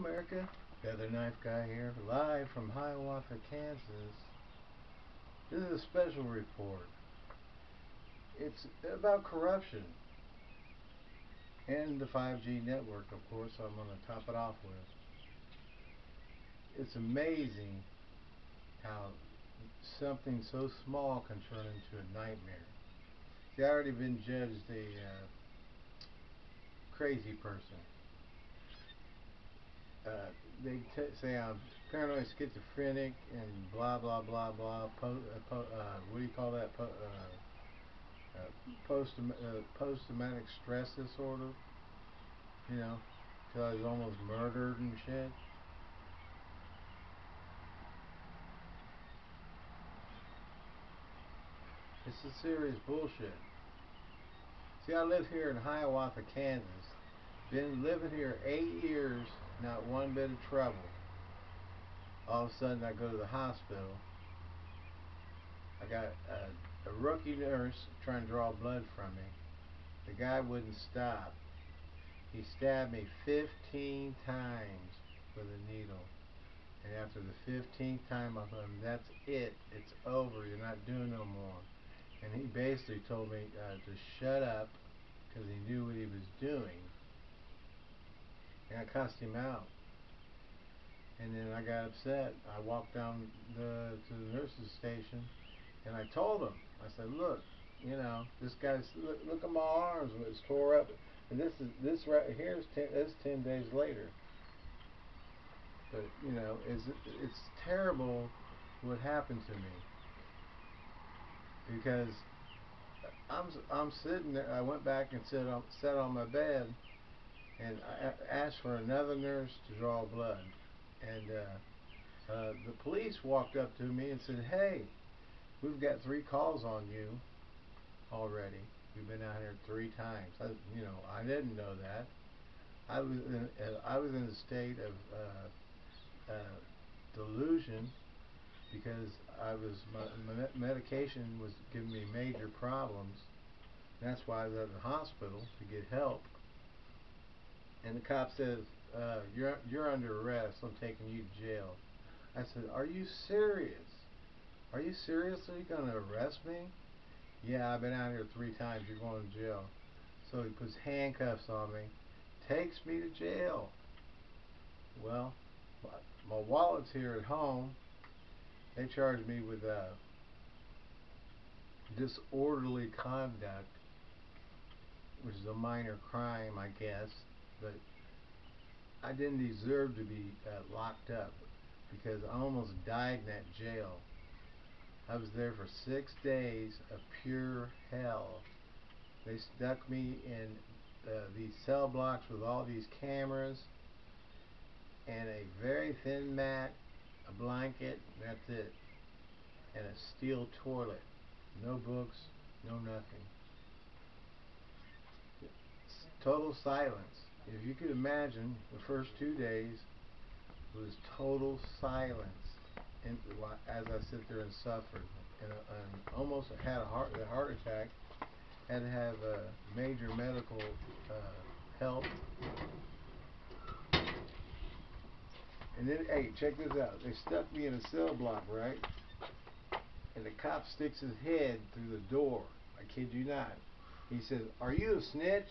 America. Feather Knife Guy here, live from Hiawatha, Kansas. This is a special report. It's about corruption and the 5G network, of course, I'm going to top it off with. It's amazing how something so small can turn into a nightmare. See, I already been judged a uh, crazy person. Uh, they say I'm paranoid schizophrenic and blah blah blah blah. Po uh, uh, what do you call that? Po uh, post post traumatic stress disorder. You know, till I was almost murdered and shit. It's a serious bullshit. See, I live here in Hiawatha, Kansas. Been living here eight years, not one bit of trouble. All of a sudden, I go to the hospital. I got a, a rookie nurse trying to draw blood from me. The guy wouldn't stop. He stabbed me 15 times with a needle. And after the 15th time, I told him, that's it. It's over. You're not doing no more. And he basically told me uh, to shut up because he knew what he was doing. And I cussed him out. And then I got upset. I walked down the, to the nurse's station and I told him, I said, look, you know, this guy's, look, look at my arms, it's tore up. And this is this right here is ten, this ten days later. But you know, it's it's terrible what happened to me because uh, I'm I'm sitting there. I went back and sat on sat on my bed and asked for another nurse to draw blood, and uh, uh, the police walked up to me and said, "Hey, we've got three calls on you already." We've been out here three times. I, you know, I didn't know that. I was in, uh, I was in a state of uh, uh, delusion because I was my, my medication was giving me major problems. That's why I was at the hospital to get help. And the cop says, uh, "You're you're under arrest. I'm taking you to jail." I said, "Are you serious? Are you seriously going to arrest me?" Yeah, I've been out here three times. You're going to jail. So he puts handcuffs on me, takes me to jail. Well, my wallet's here at home. They charged me with uh, disorderly conduct, which is a minor crime, I guess. But I didn't deserve to be uh, locked up because I almost died in that jail. I was there for six days of pure hell. They stuck me in uh, these cell blocks with all these cameras and a very thin mat, a blanket, that's it. And a steel toilet. No books, no nothing. Total silence. If you could imagine, the first two days was total silence in, as I sit there and suffered, and, almost had a heart, a heart attack, had to have uh, major medical uh, help. And then, hey, check this out. They stuck me in a cell block, right? And the cop sticks his head through the door. I kid you not. He says, "Are you a snitch?"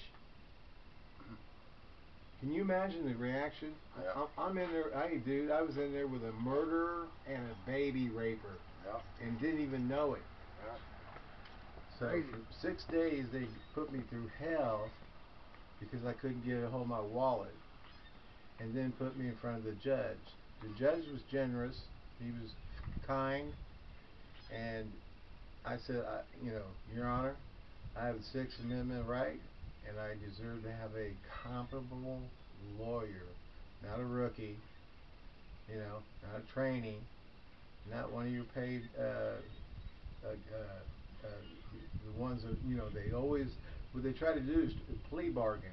Can you imagine the reaction? Yeah. I'm in there, hey dude, I was in there with a murderer and a baby raper. Yeah. And didn't even know it. Yeah. So for six days they put me through hell because I couldn't get a hold of my wallet. And then put me in front of the judge. The judge was generous. He was kind. And I said, I, you know, Your Honor, I have the Sixth Amendment right and I deserve to have a comparable lawyer, not a rookie, you know, not a trainee, not one of your paid, uh, uh, uh, uh, the ones that, you know, they always, what they try to do is plea bargain.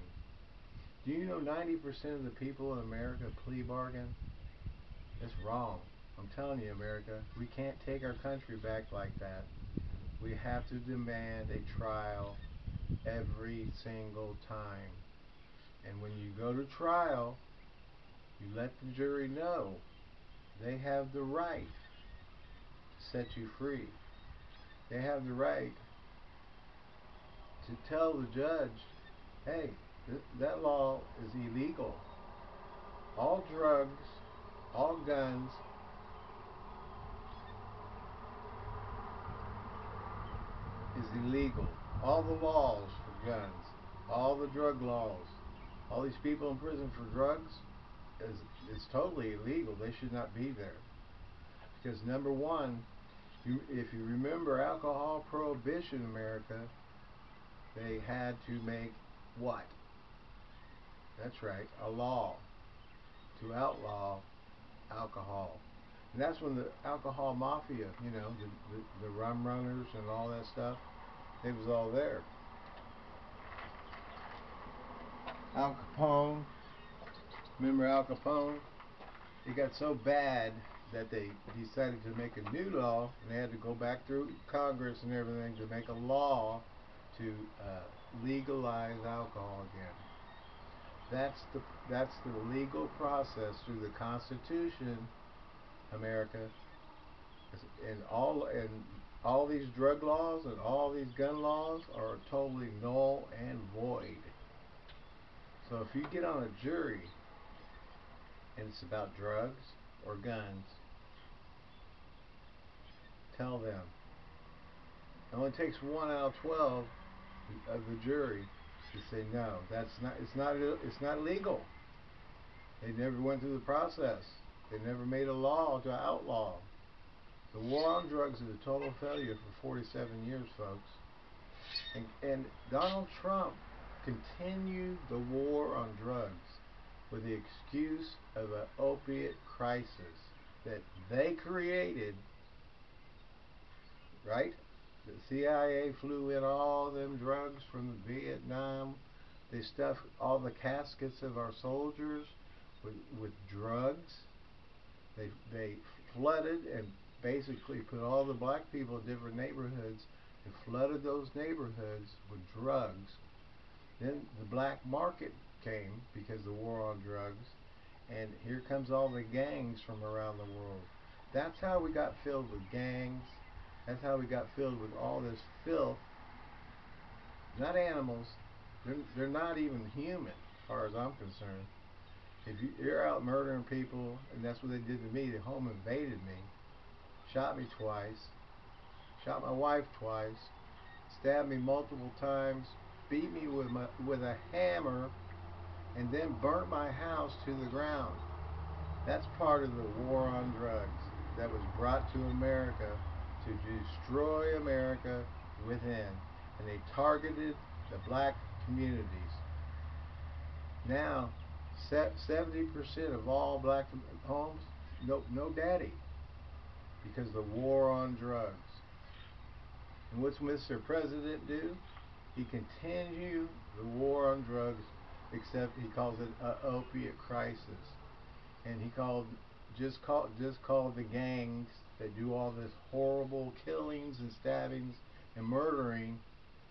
Do you know 90% of the people in America plea bargain? It's wrong. I'm telling you, America, we can't take our country back like that. We have to demand a trial every single time. And when you go to trial, You let the jury know they have the right to set you free. They have the right to tell the judge, hey, th- that law is illegal. All drugs, all guns, is illegal. All the laws for guns, all the drug laws, all these people in prison for drugs is is totally illegal. They should not be there. Because number one, you, if you remember alcohol prohibition in America, they had to make what? That's right, a law to outlaw alcohol. And that's when the alcohol mafia, you know, the, the, the rum runners and all that stuff, it was all there. Al Capone, remember Al Capone? It got so bad that they decided to make a new law, and they had to go back through Congress and everything to make a law to uh, legalize alcohol again. That's the that's the legal process through the Constitution, America, and all and all these drug laws and all these gun laws are totally null and void. So if you get on a jury and it's about drugs or guns, tell them. It only takes one out of twelve of the jury to say no. That's not. It's not. It's not legal. They never went through the process. They never made a law to outlaw. The war on drugs is a total failure for 47 years, folks. And, and Donald Trump continued the war on drugs with the excuse of an opiate crisis that they created, right? The CIA flew in all them drugs from Vietnam. They stuffed all the caskets of our soldiers with, with drugs. They, they flooded and basically put all the black people in different neighborhoods and flooded those neighborhoods with drugs. Then the black market came because the war on drugs. And here comes all the gangs from around the world. That's how we got filled with gangs. That's how we got filled with all this filth. Not animals. They're, they're not even human, as far as I'm concerned. If you, you're out murdering people, and that's what they did to me, they home invaded me, shot me twice, shot my wife twice, stabbed me multiple times, beat me with my with a hammer, and then burnt my house to the ground. That's part of the war on drugs that was brought to America to destroy America within. And they targeted the black communities. Now, 70% of all black homes, no, no daddy. Because the war on drugs. And what's Mr. President do? He continue the war on drugs, except he calls it an opiate crisis. And he called just called just called the gangs that do all this horrible killings and stabbings and murdering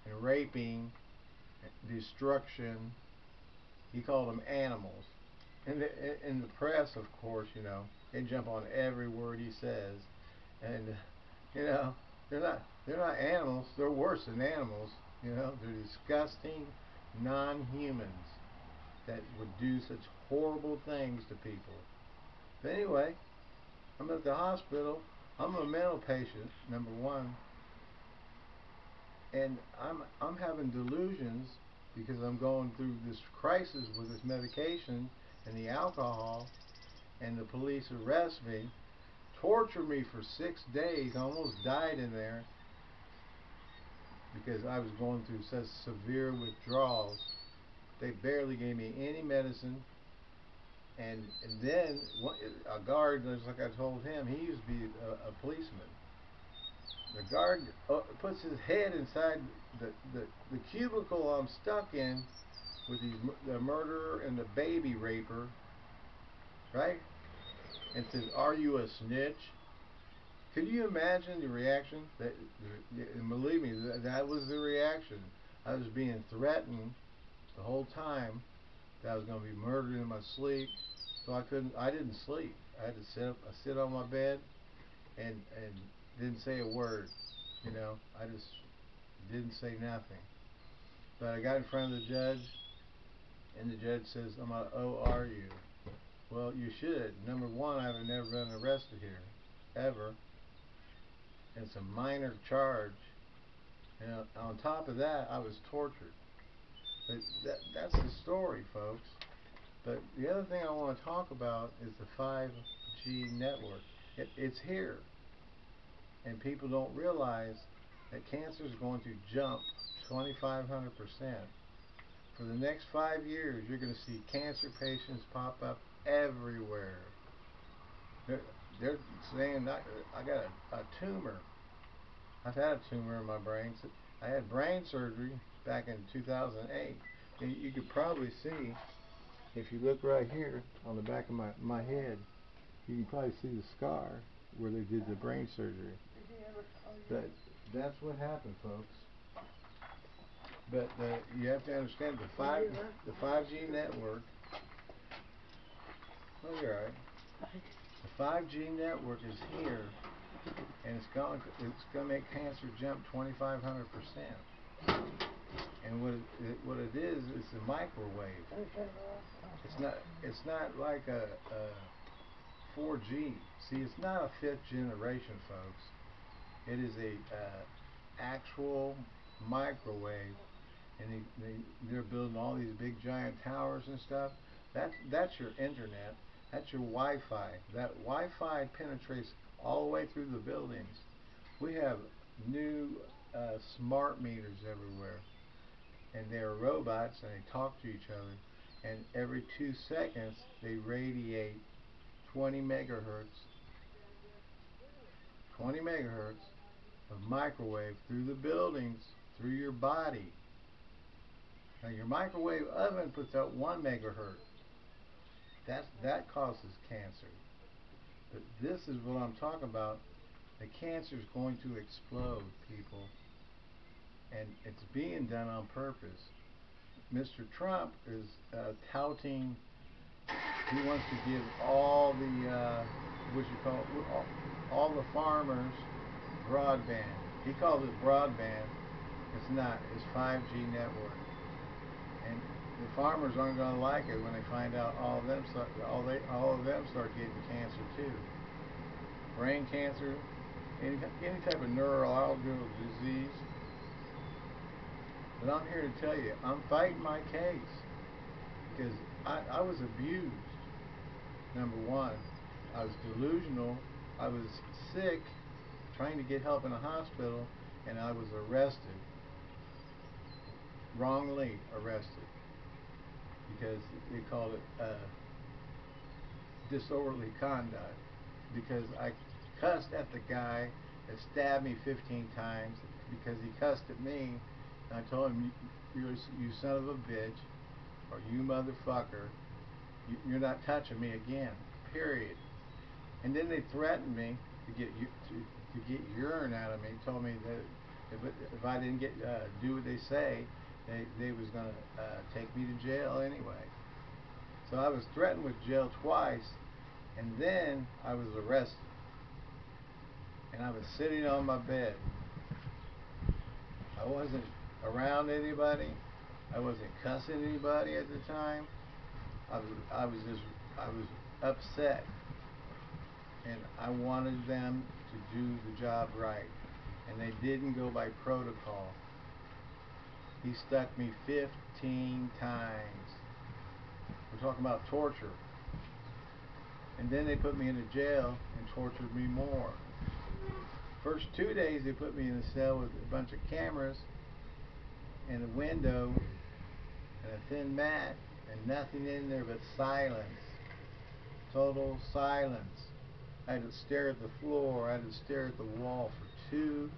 and raping and destruction. He called them animals. And the in the press, of course, you know, they jump on every word he says, and you know they're not they're not animals. They're worse than animals. You know, they're disgusting non-humans that would do such horrible things to people. But anyway, I'm at the hospital. I'm a mental patient, number one, and I'm I'm having delusions because I'm going through this crisis with this medication and the alcohol, and the police arrest me, torture me for six days, I almost died in there because I was going through such severe withdrawals. They barely gave me any medicine. And, and then a guard, just like I told him, he used to be a, a policeman. The guard uh, puts his head inside the, the, the cubicle I'm stuck in with these, the murderer and the baby raper, right? And says, "Are you a snitch?" Could you imagine the reaction? That, and believe me, that, that was the reaction. I was being threatened the whole time that I was going to be murdered in my sleep, so I couldn't. I didn't sleep. I had to sit up, I sit on my bed, and and didn't say a word. You know, I just didn't say nothing. But I got in front of the judge, and the judge says, "I'm going oh, are you?" Well, you should. Number one, I've never been arrested here, ever. It's a minor charge. And on top of that, I was tortured. But that, that's the story, folks. But the other thing I want to talk about is the 5G network. It, it's here. And people don't realize that cancer is going to jump 2,500%. For the next five years, you're going to see cancer patients pop up everywhere. They're saying, I, I got a, a tumor. I've had a tumor in my brain. I had brain surgery back in 2008. And you could probably see, if you look right here on the back of my, my head, you can probably see the scar where they did the brain surgery. But that's what happened, folks. But the, you have to understand the five the 5G network. Oh, you're right. The 5G network is here, and it's going it's going to make cancer jump 2,500 percent. And what it, what it is, it's a microwave. It's not it's not like a, a 4G. See, it's not a fifth generation, folks. It is a uh, actual microwave, and they, they they're building all these big giant towers and stuff. That's that's your internet. That's your Wi-Fi. That Wi-Fi penetrates all the way through the buildings. We have new uh, smart meters everywhere, and they're robots, and they talk to each other. And every two seconds, they radiate 20 megahertz 20 megahertz of microwave through the buildings, through your body. Now your microwave oven puts out 1 megahertz. That's, that causes cancer. But this is what I'm talking about. The cancer is going to explode, people. And it's being done on purpose. Mr. Trump is uh, touting, he wants to give all the, uh, what you call it, all, all the farmers broadband. He calls it broadband. It's not. It's 5G network. The farmers aren't going to like it when they find out all of them start, all they all of them start getting cancer too. Brain cancer, any any type of neurological disease. But I'm here to tell you, I'm fighting my case because I, I was abused. Number one, I was delusional. I was sick, trying to get help in a hospital, and I was arrested. Wrongly arrested. Because they called it uh, disorderly conduct. Because I cussed at the guy that stabbed me 15 times because he cussed at me. And I told him, you, you son of a bitch, or you motherfucker, you, you're not touching me again. Period. And then they threatened me to get to, to get urine out of me. Told me that if, if I didn't get uh, do what they say, they they was gonna uh, take me to jail anyway. So I was threatened with jail twice, and then I was arrested. And I was sitting on my bed. I wasn't around anybody. I wasn't cussing anybody at the time. I was I was just I was upset and I wanted them to do the job right and they didn't go by protocol. He stuck me 15 times. We're talking about torture. And then they put me into jail and tortured me more. First two days they put me in a cell with a bunch of cameras and a window and a thin mat and nothing in there but silence. Total silence. I had to stare at the floor. I had to stare at the wall for two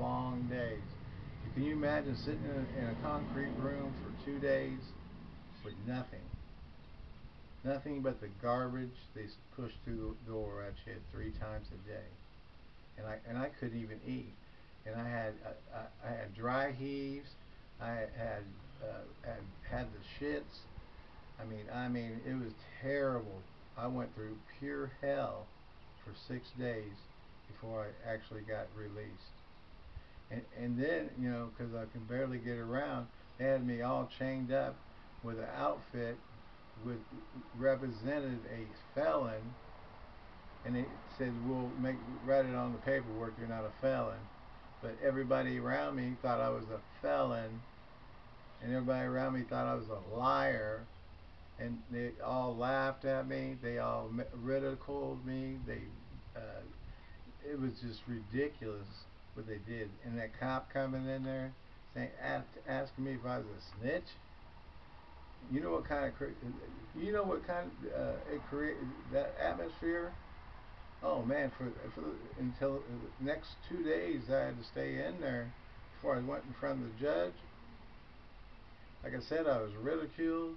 long days. Can you imagine sitting in a, in a concrete room for two days with nothing? Nothing but the garbage they pushed through the door at you three times a day, and I and I couldn't even eat. And I had I, I had dry heaves. I had uh, had had the shits. I mean I mean it was terrible I went through pure hell for six days before I actually got released. And, and then, you know, because I can barely get around, they had me all chained up with an outfit with represented a felon. And it said we'll make write it on the paperwork you're not a felon. But everybody around me thought I was a felon. And everybody around me thought I was a liar. And they all laughed at me. They all ridiculed me. They uh, it was just ridiculous what they did. And that cop coming in there saying asking me if I was a snitch? You know what kind of you know what kind of uh, it create that atmosphere? Oh man for for the, until the next two days I had to stay in there before I went in front of the judge. Like I said I was ridiculed.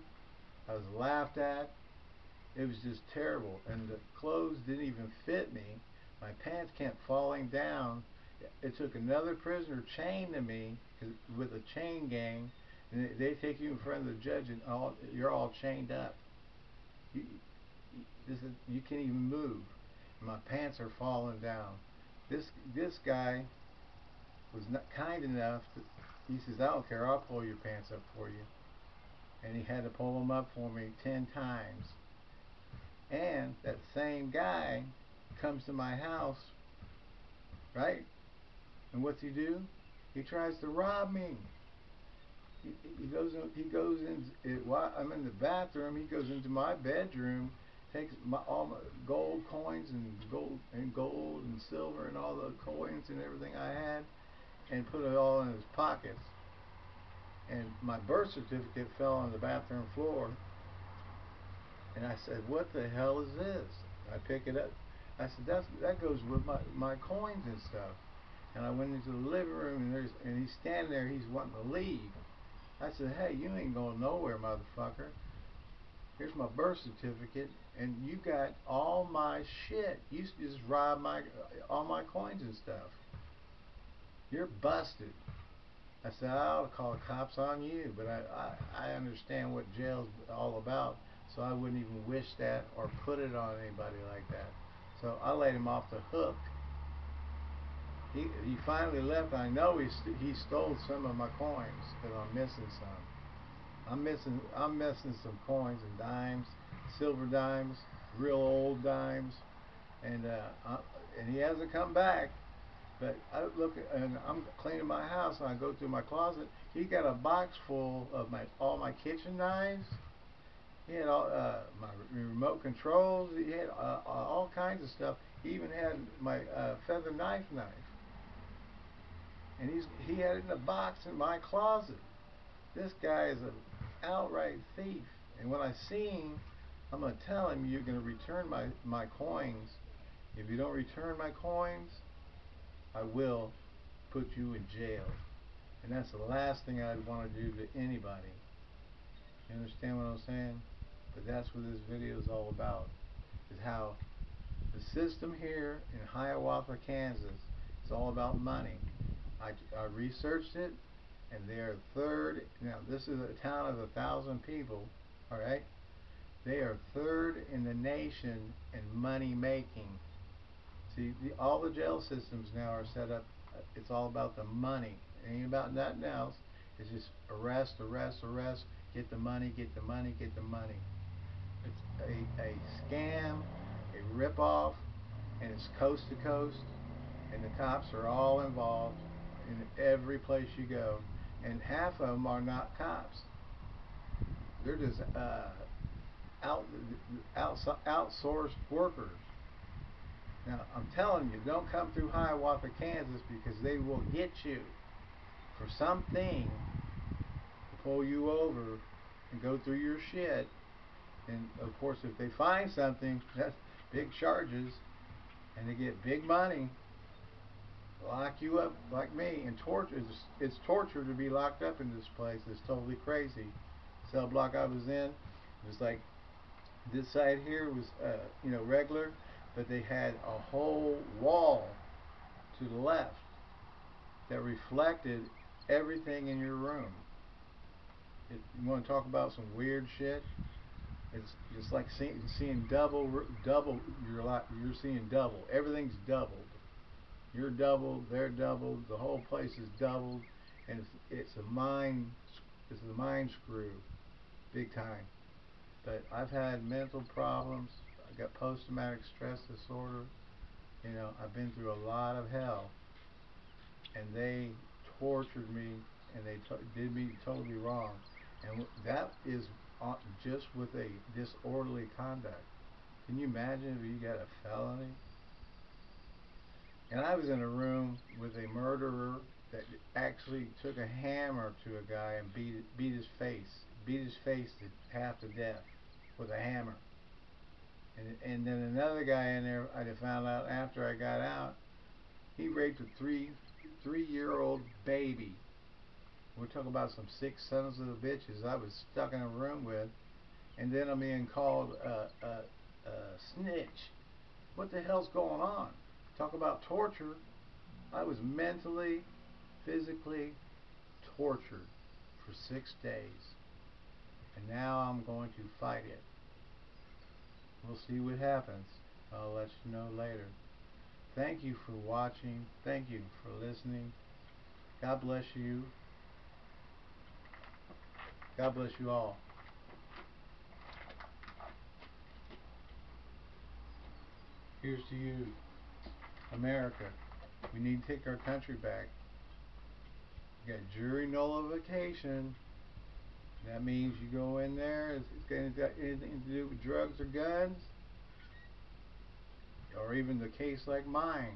I was laughed at. It was just terrible. And the clothes didn't even fit me. My pants kept falling down it took another prisoner chained to me with a chain gang and they take you in front of the judge and all you're all chained up. You, this is, you can't even move. My pants are falling down. This this guy was not kind enough to, he says I don't care I'll pull your pants up for you. And he had to pull them up for me ten times. And that same guy comes to my house right and what's he do? He tries to rob me. He, goes in, he goes in it, while I'm in the bathroom he goes into my bedroom takes my, all my gold coins and gold and gold and silver and all the coins and everything I had and put it all in his pockets. And my birth certificate fell on the bathroom floor. And I said what the hell is this? I pick it up. I said that's that goes with my my coins and stuff and I went into the living room and there's and he's standing there he's wanting to leave I said, hey, you ain't going nowhere, motherfucker. Here's my birth certificate, and you got all my shit. You just robbed my all my coins and stuff. You're busted. I said, I ought to call the cops on you, but I, I, I understand what jail's all about, so I wouldn't even wish that or put it on anybody like that. So I laid him off the hook he he finally left. I know he st he stole some of my coins because I'm missing some. I'm missing I'm missing some coins and dimes, silver dimes, real old dimes, and uh, I, and he hasn't come back. But I look and I'm cleaning my house and I go through my closet. He got a box full of my all my kitchen knives. He had all uh, my remote controls. He had uh, all kinds of stuff. He even had my uh, feather knife knife and he's he had it in a box in my closet. This guy is an outright thief. And when I see him, I'm going to tell him you're going to return my, my coins. If you don't return my coins, I will put you in jail. And that's the last thing I'd want to do to anybody. You understand what I'm saying? But that's what this video is all about. Is how the system here in Hiawatha, Kansas, is all about money. I, I researched it, and they're third. Now, this is a town of a thousand people, all right? They are third in the nation in money making. See, the, all the jail systems now are set up. Uh, it's all about the money. It ain't about nothing else. It's just arrest, arrest, arrest. Get the money, get the money, get the money. It's a, a scam, a ripoff, and it's coast to coast, and the cops are all involved in every place you go, and half of them are not cops. They're just uh, out, out, outsourced workers. Now, I'm telling you, don't come through Hiawatha, Kansas, because they will get you for something to pull you over and go through your shit. And of course, if they find something, that's big charges, and they get big money lock you up like me and torture it's, it's torture to be locked up in this place it's totally crazy cell block I was in it was like this side here was uh, you know regular but they had a whole wall to the left that reflected everything in your room it, you want to talk about some weird shit It's just like seeing, seeing double, double. You're like you're seeing double. Everything's doubled. You're doubled. They're doubled. The whole place is doubled, and it's, it's a mind. It's a mind screw, big time. But I've had mental problems. I got post-traumatic stress disorder. You know, I've been through a lot of hell, and they tortured me, and they did me totally wrong, and that is uh, just with a disorderly conduct. Can you imagine if you got a felony? And I was in a room with a murderer that actually took a hammer to a guy and beat beat his face, beat his face to half to death with a hammer. And and then another guy in there, I found out after I got out, he raped a three three year old baby we're talking about some sick sons of the bitches I was stuck in a room with, and then I'm being called a, a, a snitch. What the hell's going on? Talk about torture. I was mentally, physically tortured for six days. And now I'm going to fight it. We'll see what happens. I'll let you know later. Thank you for watching. Thank you for listening. God bless you. God bless you all. Here's to you, America. We need to take our country back. You got jury nullification. That means you go in there, it's got anything to do with drugs or guns, or even the case like mine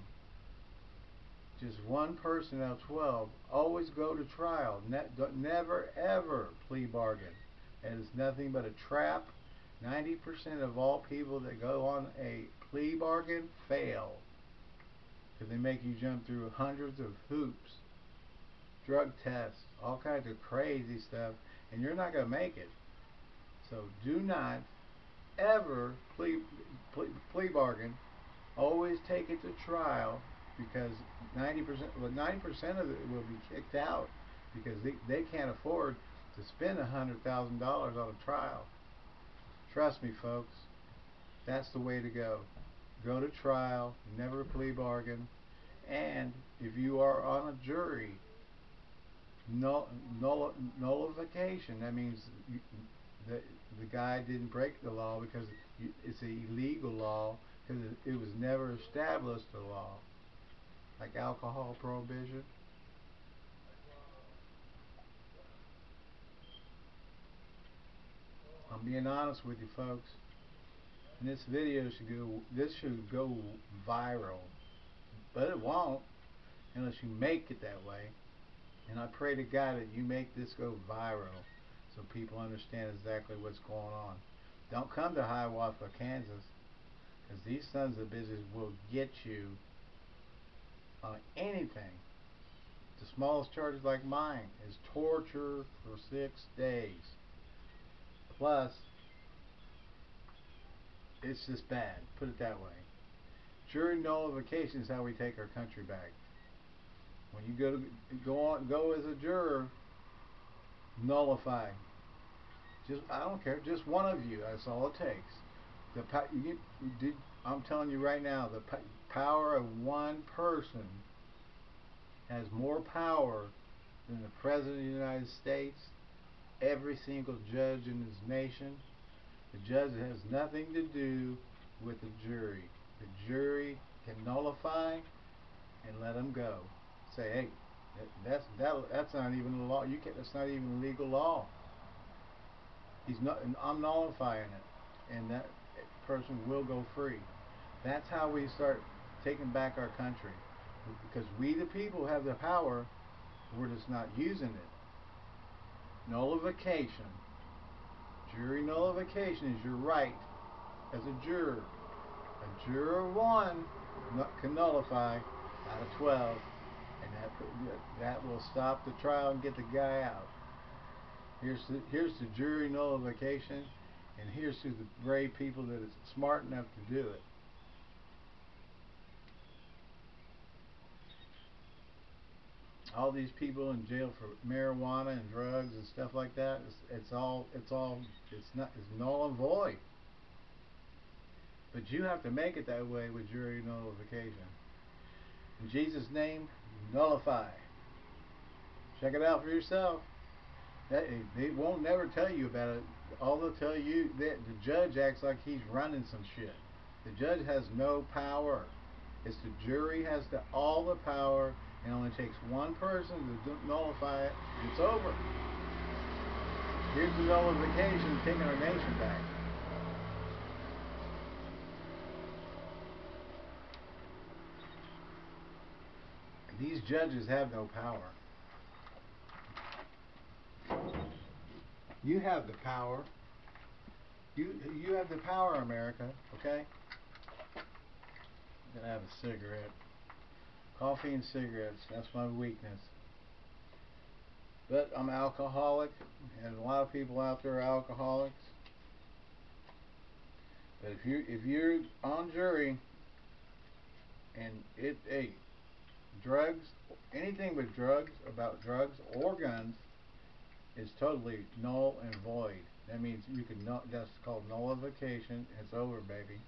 just one person out of 12. Always go to trial. Ne never ever plea bargain. And It is nothing but a trap. 90% of all people that go on a plea bargain fail. Because they make you jump through hundreds of hoops, drug tests, all kinds of crazy stuff, and you're not going to make it. So do not ever plea, plea, plea bargain. Always take it to trial because 90%, well, 90% of it will be kicked out because they, they can't afford to spend $100,000 on a trial. Trust me, folks, that's the way to go. Go to trial, never plea bargain, and if you are on a jury, null, null, nullification, that means you, the, the guy didn't break the law because it's an illegal law because it, it was never established a law like alcohol prohibition. I'm being honest with you folks. And this video should go this should go viral. But it won't unless you make it that way. And I pray to God that you make this go viral so people understand exactly what's going on. Don't come to Hiawatha, Kansas because these sons of bitches will get you on anything. The smallest charges like mine is torture for six days. Plus, it's just bad. Put it that way. Jury nullification is how we take our country back. When you go to go on go as a juror, nullify. Just I don't care. Just one of you. That's all it takes. The you, did, I'm telling you right now, the power of one person has more power than the President of the United States, every single judge in this nation. The judge has nothing to do with the jury. The jury can nullify and let them go. Say, hey, that's that, that's not even a law. You can that's not even legal law. He's not. I'm nullifying it, and that person will go free. That's how we start taking back our country. Because we the people have the power, we're just not using it. Nullification. Jury nullification is your right as a juror. A juror one can nullify out of 12 and that, that will stop the trial and get the guy out. Here's the, here's the jury nullification and here's to the brave people that is smart enough to do it. All these people in jail for marijuana and drugs and stuff like that. It's, it's all it's all it's not it's null and void. But you have to make it that way with jury nullification. In Jesus' name, nullify. Check it out for yourself. That, they won't never tell you about it. All they'll tell you that the judge acts like he's running some shit. The judge has no power. It's the jury has the, all the power, it only takes one person to nullify it. It's over. Here's the nullification taking our nation back. These judges have no power. You have the power. You you have the power, America. Okay. I'm gonna have a cigarette. Coffee and cigarettes. That's my weakness. But I'm alcoholic, and a lot of people out there are alcoholics. But if you if you're on jury and it hey, drugs anything with drugs about drugs or guns is totally null and void. That means you can not that's called nullification. It's over, baby.